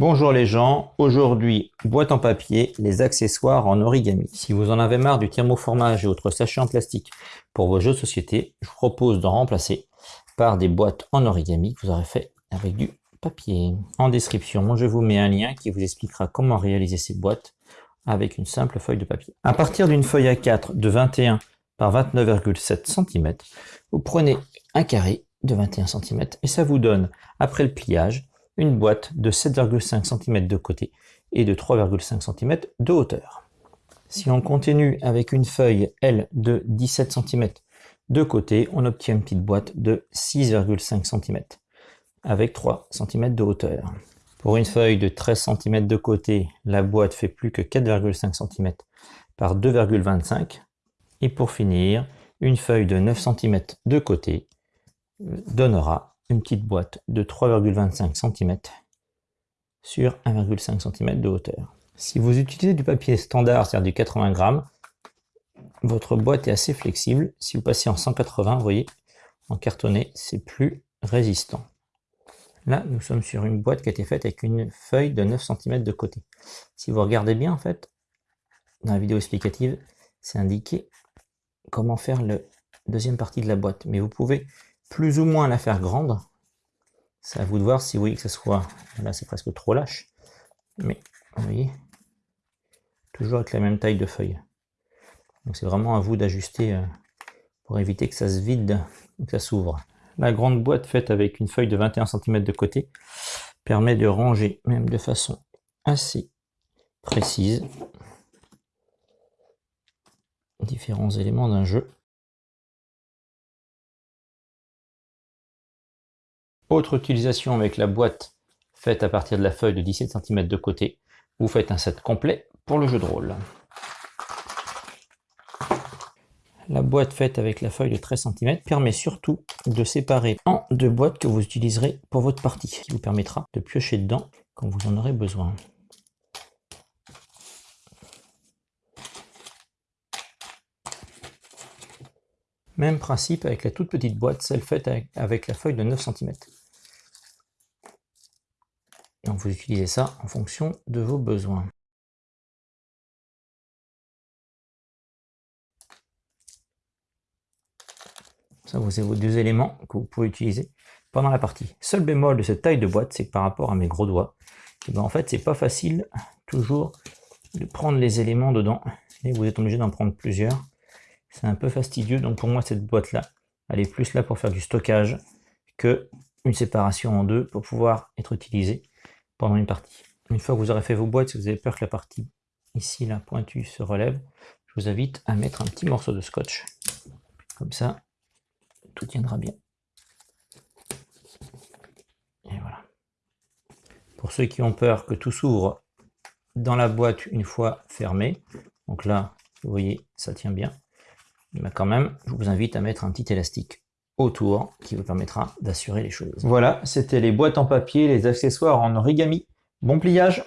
Bonjour les gens, aujourd'hui boîte en papier, les accessoires en origami. Si vous en avez marre du thermoformage et autres sachets en plastique pour vos jeux de société, je vous propose d'en remplacer par des boîtes en origami que vous aurez fait avec du papier. En description, je vous mets un lien qui vous expliquera comment réaliser ces boîtes avec une simple feuille de papier. À partir d'une feuille A4 de 21 par 29,7 cm, vous prenez un carré de 21 cm et ça vous donne, après le pliage, une boîte de 7,5 cm de côté et de 3,5 cm de hauteur. Si on continue avec une feuille L de 17 cm de côté, on obtient une petite boîte de 6,5 cm avec 3 cm de hauteur. Pour une feuille de 13 cm de côté, la boîte fait plus que 4,5 cm par 2,25 et pour finir, une feuille de 9 cm de côté donnera une petite boîte de 3,25 cm sur 1,5 cm de hauteur. Si vous utilisez du papier standard, c'est-à-dire du 80 grammes, votre boîte est assez flexible. Si vous passez en 180, vous voyez, en cartonné, c'est plus résistant. Là, nous sommes sur une boîte qui a été faite avec une feuille de 9 cm de côté. Si vous regardez bien, en fait, dans la vidéo explicative, c'est indiqué comment faire la deuxième partie de la boîte. Mais vous pouvez plus ou moins la faire grande. C'est à vous de voir si vous voyez que ce soit... Là, c'est presque trop lâche. Mais, vous voyez, toujours avec la même taille de feuille. Donc c'est vraiment à vous d'ajuster euh, pour éviter que ça se vide ou que ça s'ouvre. La grande boîte faite avec une feuille de 21 cm de côté permet de ranger même de façon assez précise différents éléments d'un jeu. Autre utilisation avec la boîte faite à partir de la feuille de 17 cm de côté, vous faites un set complet pour le jeu de rôle. La boîte faite avec la feuille de 13 cm permet surtout de séparer en deux boîtes que vous utiliserez pour votre partie, qui vous permettra de piocher dedans quand vous en aurez besoin. Même principe avec la toute petite boîte, celle faite avec la feuille de 9 cm. Donc vous utilisez ça en fonction de vos besoins. Ça, vous avez vos deux éléments que vous pouvez utiliser pendant la partie. Seul bémol de cette taille de boîte, c'est que par rapport à mes gros doigts, eh ben en fait, c'est pas facile toujours de prendre les éléments dedans. Et vous êtes obligé d'en prendre plusieurs. C'est un peu fastidieux. Donc pour moi, cette boîte-là, elle est plus là pour faire du stockage que une séparation en deux pour pouvoir être utilisée pendant une partie. Une fois que vous aurez fait vos boîtes, si vous avez peur que la partie ici, la pointue, se relève, je vous invite à mettre un petit morceau de scotch. Comme ça, tout tiendra bien. Et voilà. Pour ceux qui ont peur que tout s'ouvre dans la boîte une fois fermée, donc là, vous voyez, ça tient bien. Mais quand même, je vous invite à mettre un petit élastique autour qui vous permettra d'assurer les choses. Voilà, c'était les boîtes en papier, les accessoires en origami. Bon pliage